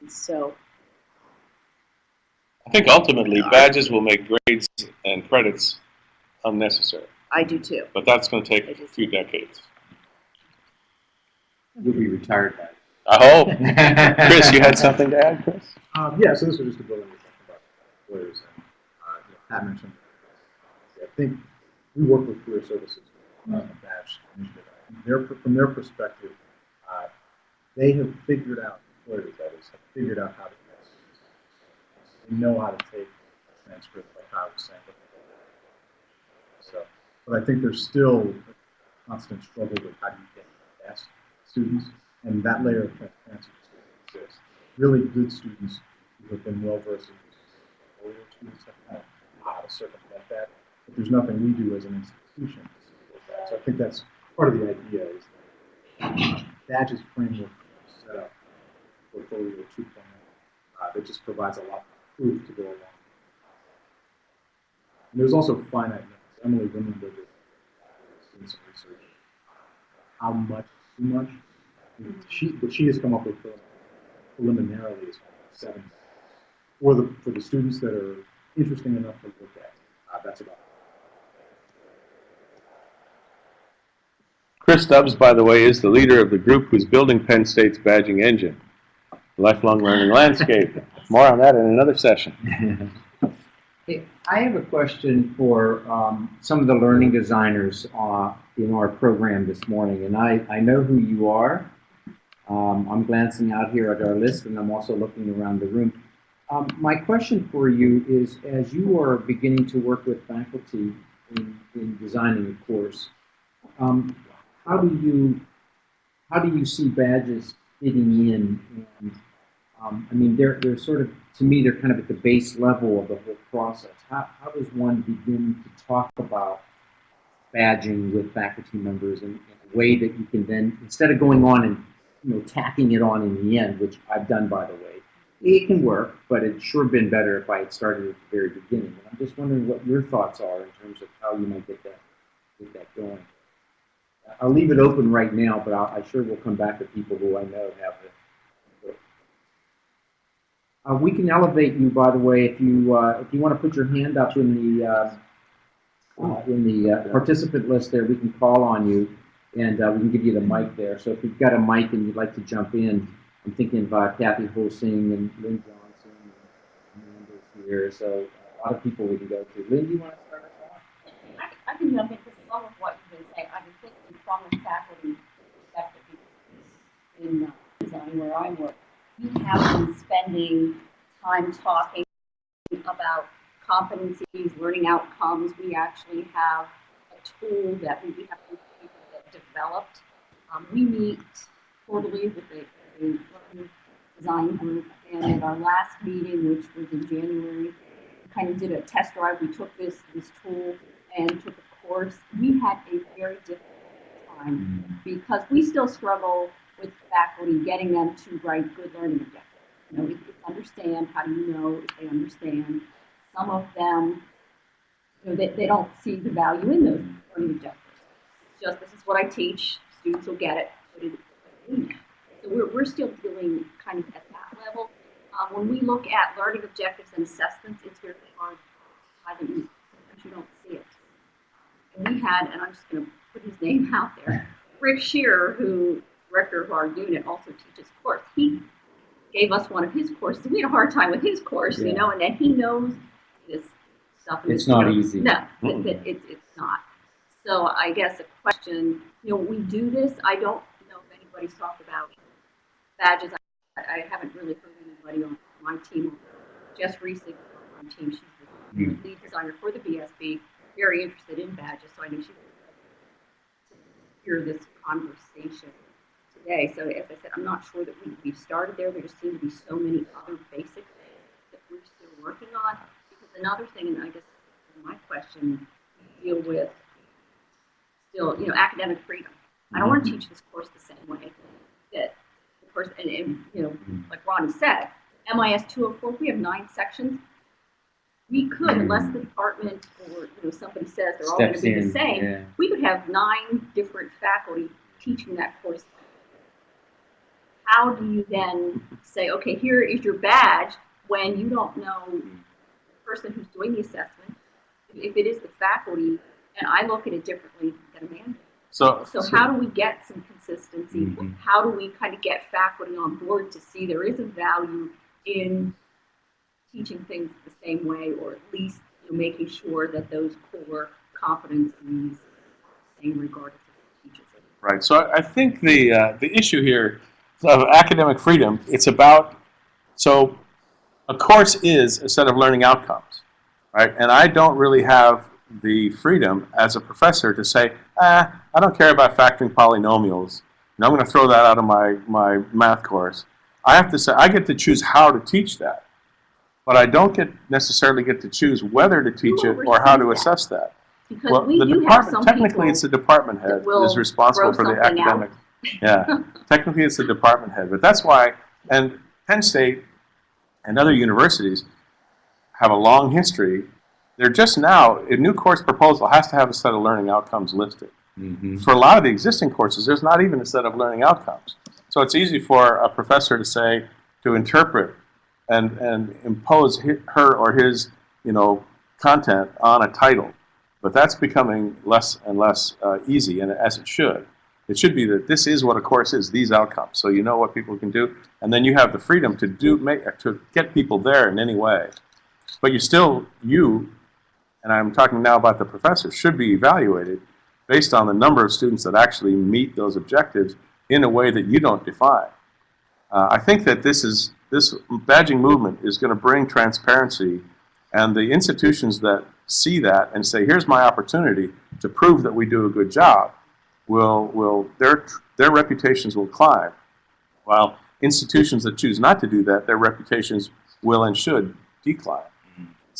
And so I think ultimately badges will make grades and credits unnecessary, I do too. but that's going to take a few decades. You'll be retired by I hope. Chris, you had something to add, Chris? Um, yeah, so this was just a building we talked about employers and, uh, you know, Pat mentioned. I think we work with career services, uh, a badge initiative. Their, from their perspective, uh, they have figured out, employers that is, have figured out how to do this. They know how to take a transcript, like how I was saying. So, but I think there's still a constant struggle with how do you get the best students, and that layer of transparency just really good students who have been well versed in. Older students have how to circumvent that, but there's nothing we do as an institution. So I think that's part of the idea is that badges framework set up portfolio 2.0 uh, that just provides a lot of proof to go along. And there's also finite limits. Emily Windenberger uh, doing some research. How much too much? She, what she has come up with for preliminarily is seven. For the, for the students that are interesting enough to look at, uh, that's about. Chris Stubbs, by the way, is the leader of the group who's building Penn State's badging engine, lifelong learning landscape. More on that in another session. Hey, I have a question for um, some of the learning designers uh, in our program this morning, and I, I know who you are. Um, I'm glancing out here at our list, and I'm also looking around the room. Um, my question for you is, as you are beginning to work with faculty in, in designing a course, um, how do you how do you see badges fitting in? And um, I mean, they're they're sort of to me they're kind of at the base level of the whole process. How how does one begin to talk about badging with faculty members in, in a way that you can then instead of going on and you know tacking it on in the end, which I've done by the way, it can work, but it's sure been better if I had started at the very beginning. And I'm just wondering what your thoughts are in terms of how you might get that get that going. I'll leave it open right now, but I'll, I sure will come back to people who I know have it. Uh, we can elevate you, by the way, if you uh, if you want to put your hand up in the uh, uh, in the uh, participant list there, we can call on you, and uh, we can give you the mic there. So if you've got a mic and you'd like to jump in, I'm thinking of uh, Kathy Hosing and Lynn Johnson and Amanda's here. So a lot of people we can go to. Lynn, do you want to start us off? I, can jump in because some of what you've been saying, I've been thinking from a faculty perspective in uh, design where I work, we have been spending time talking about competencies, learning outcomes. We actually have a tool that we have developed. Um, we meet quarterly with a, learning design group, and at our last meeting, which was in January, we kind of did a test drive. We took this this tool and took a course. We had a very difficult time because we still struggle with faculty, getting them to write good learning objectives. You know, it's understand, how do you know if they understand? Some of them, you know, they, they don't see the value in those learning objectives. Just, this is what I teach, students will get it, it, so we're, we're still dealing kind of at that level. Uh, when we look at learning objectives and assessments, it's very hard to tie them because you don't see it. And we had, and I'm just gonna put his name out there, Rick Shearer, who, director of our unit, also teaches course. He gave us one of his courses, we had a hard time with his course, you know, and then he knows this stuff. It's not you know, easy. No, that, that it's, it's not. So I guess a question, you know, we do this, I don't know if anybody's talked about badges. I, I haven't really heard anybody on my team, Jess Reese on my team, she's the Hmm. lead designer for the BSB, very interested in badges, so I know she would hear this conversation today. So as I said, I'm not sure that we, we've started there. There just seem to be so many other basic things that we're still working on. Because another thing, and I guess my question, deal with still, you know, academic freedom. I don't want to mm-hmm. teach this course the same way that the person, and, and, you know, like Ronnie said, MIS 204, we have nine sections. We could, mm-hmm. unless the department or, you know, somebody says they're all going to be the same, yeah. we could have nine different faculty teaching that course. How do you then say, okay, here is your badge, when you don't know the person who's doing the assessment, if it is the faculty, and I look at it differently than Amanda. So, So how do we get some consistency? Mhm. How do we kind of get faculty on board to see there is a value in teaching things the same way, or at least you know, making sure that those core competencies are the same regardless of who teaches it? Right. So I I think the uh, the issue here of academic freedom, it's about so a course is a set of learning outcomes, right? And I don't really have the freedom as a professor to say, ah, I don't care about factoring polynomials. And I'm going to throw that out of my my math course. I have to say I get to choose how to teach that, but I don't get necessarily get to choose whether to teach it or how to that? assess that. Because Well, we the department, technically, it's the department head is responsible for the out. academic. Yeah, technically, it's the department head, but that's why, and Penn State and other universities have a long history. They're just now, a new course proposal has to have a set of learning outcomes listed. Mhm. For a lot of the existing courses, there's not even a set of learning outcomes. So it's easy for a professor to say, to interpret and, and impose hi- her or his, you know, content on a title. But that's becoming less and less uh, easy, and as it should. It should be that this is what a course is, these outcomes, so you know what people can do, and then you have the freedom to do, make, to get people there in any way. But you still, you, and I'm talking now about the professor, should be evaluated based on the number of students that actually meet those objectives in a way that you don't define. Uh, I think that this is this badging movement is going to bring transparency, and the institutions that see that and say, "Here's my opportunity to prove that we do a good job," will will their their reputations will climb. While institutions that choose not to do that, their reputations will and should decline.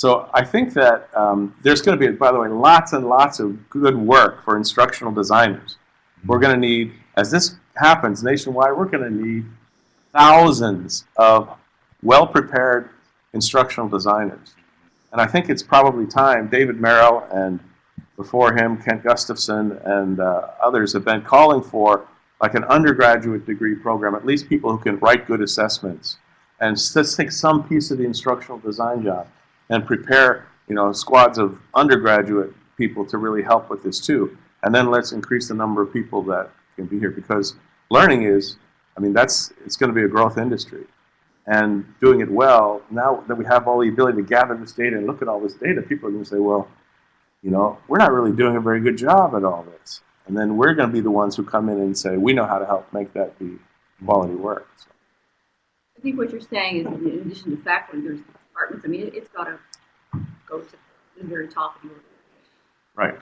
So I think that um, there's going to be, by the way, lots and lots of good work for instructional designers. We're going to need, as this happens nationwide, we're going to need thousands of well-prepared instructional designers. And I think it's probably time, David Merrill and before him, Kent Gustafson and uh, others have been calling for like an undergraduate degree program, at least people who can write good assessments. And s- let's take some piece of the instructional design job and prepare, you know, squads of undergraduate people to really help with this too. And then let's increase the number of people that can be here because learning is, I mean, that's, it's going to be a growth industry. And doing it well, now that we have all the ability to gather this data and look at all this data, people are going to say, well, you know, we're not really doing a very good job at all this. And then we're going to be the ones who come in and say, we know how to help make that be quality work. So, I think what you're saying is, in addition to faculty, there's departments, I mean, it- it's got to go to the very top of the organization. right.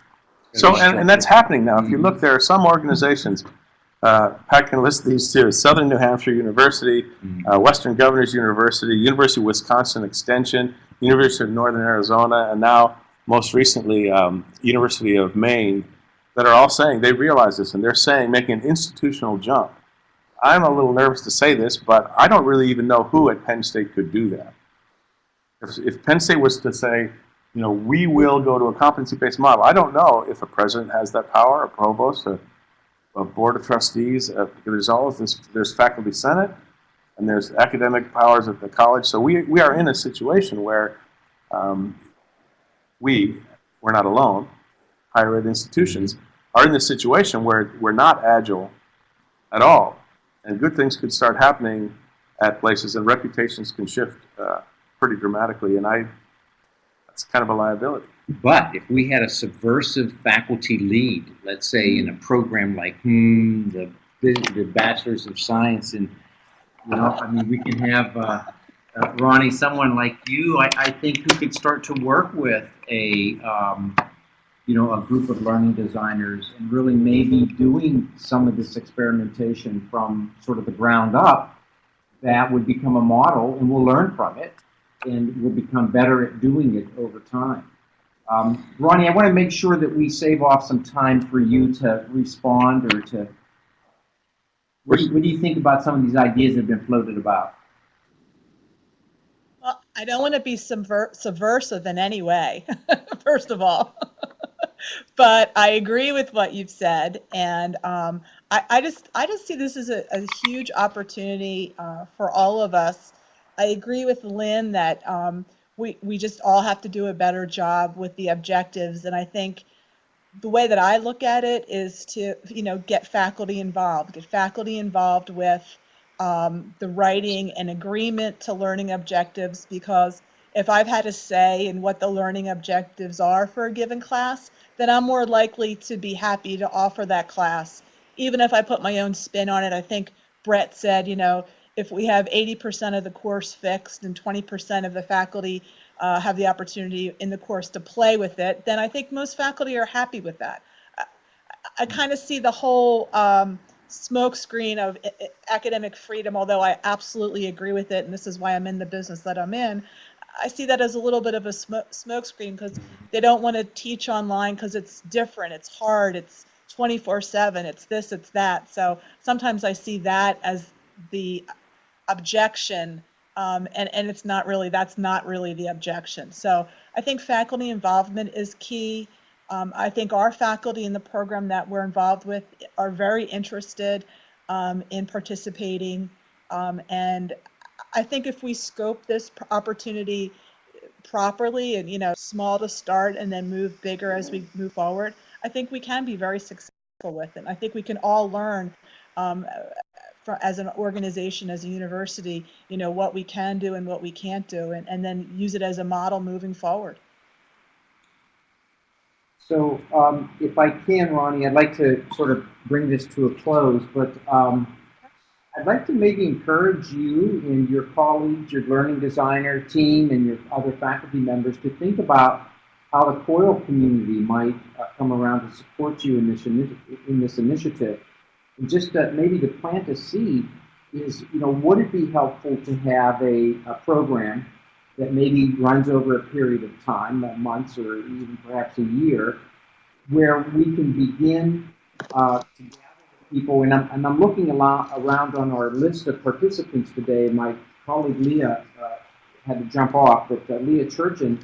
So, and, and that's happening now. If you look, there are some organizations, uh, Pat can list these too, Southern New Hampshire University, uh, Western Governors University, University of Wisconsin Extension, University of Northern Arizona, and now, most recently, um, University of Maine, that are all saying, they realize this, and they're saying, making an institutional jump I'm a little nervous to say this, but I don't really even know who at Penn State could do that. If, if Penn State was to say, you know, we will go to a competency-based model, I don't know if a president has that power, a provost, a, a board of trustees. Uh, there's all of this. There's faculty senate, and there's academic powers at the college. So we we are in a situation where um, we we're not alone. Higher ed institutions are in this situation where we're not agile at all, and good things could start happening at places, and reputations can shift uh, pretty dramatically. And I, that's kind of a liability. But if we had a subversive faculty lead, let's say in a program like hmm, the the Bachelor's of Science, and you know, I mean, we can have uh, uh, Ronnie, someone like you, I, I think, who could start to work with a um, you know a group of learning designers and really maybe doing some of this experimentation from sort of the ground up. That would become a model, and we'll learn from it, and we'll become better at doing it over time. Um, Ronnie, I want to make sure that we save off some time for you to respond or to. What do, you, what do you think about some of these ideas that have been floated about? Well, I don't want to be subver- subversive in any way, first of all. but I agree with what you've said, and um, I, I, just I just see this as a, a huge opportunity uh, for all of us. I agree with Lynn that um, we we just all have to do a better job with the objectives, and I think the way that I look at it is to you know get faculty involved, get faculty involved with um, the writing and agreement to learning objectives because if I've had a say in what the learning objectives are for a given class, then I'm more likely to be happy to offer that class. Even if I put my own spin on it, I think Brett said, you know, if we have 80% of the course fixed and 20% of the faculty uh, have the opportunity in the course to play with it, then I think most faculty are happy with that. I, I kind of see the whole um, smokescreen of i- i- academic freedom, although I absolutely agree with it, and this is why I'm in the business that I'm in. I see that as a little bit of a smoke smokescreen because they don't want to teach online because it's different, it's hard, it's 24/7, it's this, it's that. So sometimes I see that as the objection, um, and and it's not really that's not really the objection. So I think faculty involvement is key. Um, I think our faculty in the program that we're involved with are very interested um, in participating. Um, and I think if we scope this opportunity properly and, you know, small to start and then move bigger as we move forward, I think we can be very successful with it. I think we can all learn um, for, as an organization, as a university, you know, what we can do and what we can't do, and, and then use it as a model moving forward. So, um, if I can, Ronnie, I'd like to sort of bring this to a close, but um, I'd like to maybe encourage you and your colleagues, your learning designer team, and your other faculty members to think about how the COIL community might uh, come around to support you in this, in this initiative. Just maybe to plant a seed is, you know, would it be helpful to have a, a program that maybe runs over a period of time, months or even perhaps a year, where we can begin uh, to gather people. And I'm, and I'm looking alo- around on our list of participants today. My colleague Leah uh, had to jump off, but uh, Leah Churchin,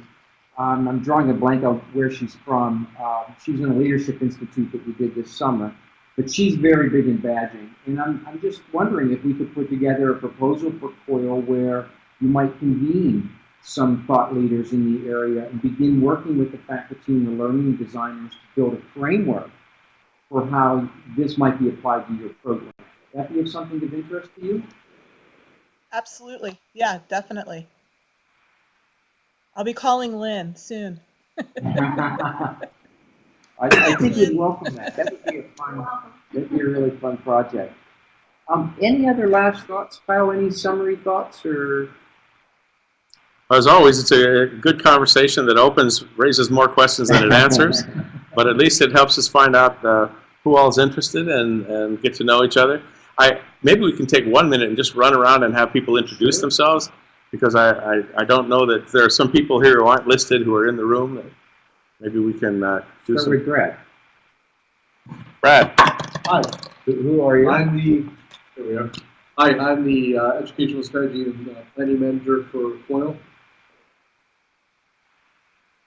um, I'm drawing a blank on where she's from. Uh, she's in a leadership institute that we did this summer. But she's very big in badging. And I'm, I'm just wondering if we could put together a proposal for COIL where you might convene some thought leaders in the area and begin working with the faculty and the learning designers to build a framework for how this might be applied to your program. Would that be of something of interest to you? Absolutely. Yeah, definitely. I'll be calling Lynn soon. I, I think you'd welcome that. That would be a fun, that'd be a really fun project. Um, any other last thoughts, Kyle? Any summary thoughts or? As always, it's a good conversation that opens, raises more questions than it answers, but at least it helps us find out uh, who all is interested and, and get to know each other. I maybe we can take one minute and just run around and have people introduce themselves because I, I, I don't know that there are some people here who aren't listed who are in the room. That maybe we can uh, do Start some. with Brad. Brad, Hi, Who- Who are you? I'm the There we are. Hi, I'm the uh, Educational Strategy and uh, Planning Manager for Coil.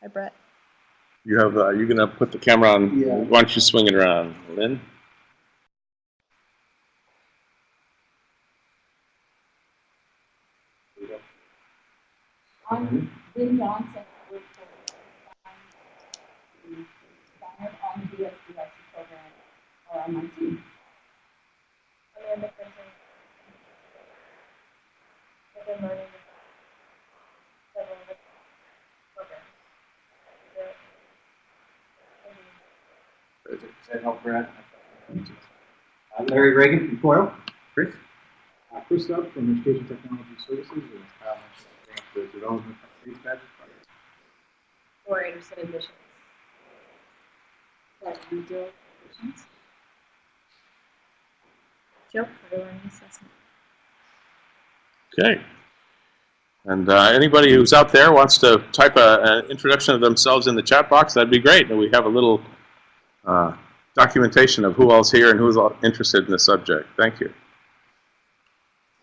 Hi, Brett. You have, uh, you're gonna put the camera on, Yeah. why don't you swing it around, Lynn? I'm Lynn Johnson, I work for, um, Donald on the DSBIC program, or on my team. Amanda Christian. I've been learning several different programs. Does that help, Brad? Uh, Larry Ragan from Coil. Chris? Uh, Chris Stubb from Education Technology Services, and Kyle Hanson, the Development of Space Badges Project. Laura Anderson, admissions. That you do admissions. Joe, for the learning assessment. Okay. And uh, anybody who's out there wants to type a, an introduction of themselves in the chat box, that'd be great. And we have a little uh, documentation of who all's here and who's all interested in the subject. Thank you.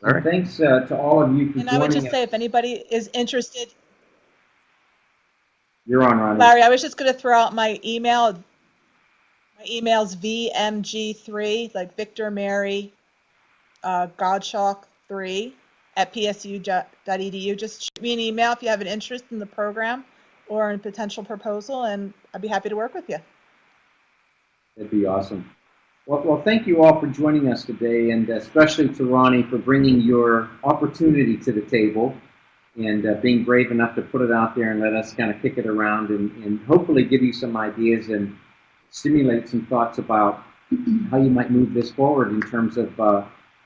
All right. Thanks uh, to all of you for And I would just us. say, if anybody is interested, You're on, Ronnie. Larry, I was just going to throw out my email. Email's vmg3, like Victor Mary, uh, Godshalk 3 at psu.edu. Just shoot me an email if you have an interest in the program or in a potential proposal, and I'd be happy to work with you. That'd be awesome. Well, well, thank you all for joining us today, and especially to Ronnie for bringing your opportunity to the table and uh, being brave enough to put it out there and let us kind of kick it around and, and hopefully give you some ideas and stimulate some thoughts about how you might move this forward in terms of uh,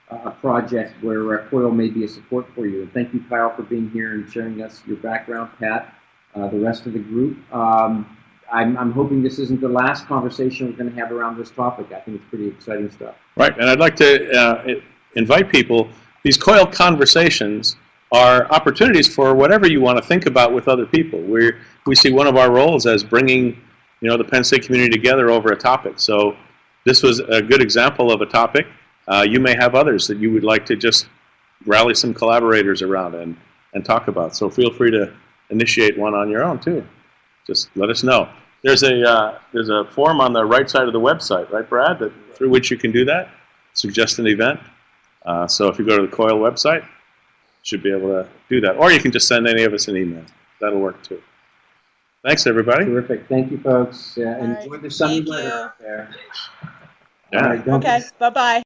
a project where uh, COIL may be a support for you. And thank you, Kyle, for being here and sharing us your background, Pat, uh, the rest of the group. Um, I'm, I'm hoping this isn't the last conversation we're going to have around this topic. I think it's pretty exciting stuff. Right, and I'd like to uh, invite people, these COIL conversations are opportunities for whatever you want to think about with other people. we we see one of our roles as bringing, you know, the Penn State community together over a topic. So this was a good example of a topic. Uh, you may have others that you would like to just rally some collaborators around and, and talk about. So feel free to initiate one on your own too. Just let us know. There's a, uh, there's a form on the right side of the website, right, Brad, that, through which you can do that, suggest an event. Uh, so if you go to the COIL website, you should be able to do that. Or you can just send any of us an email. That'll work too. Thanks, everybody. Terrific. Thank you, folks. Right. enjoy the sunny Thank weather you. out there. Yeah. All right, don't- Okay, bye-bye.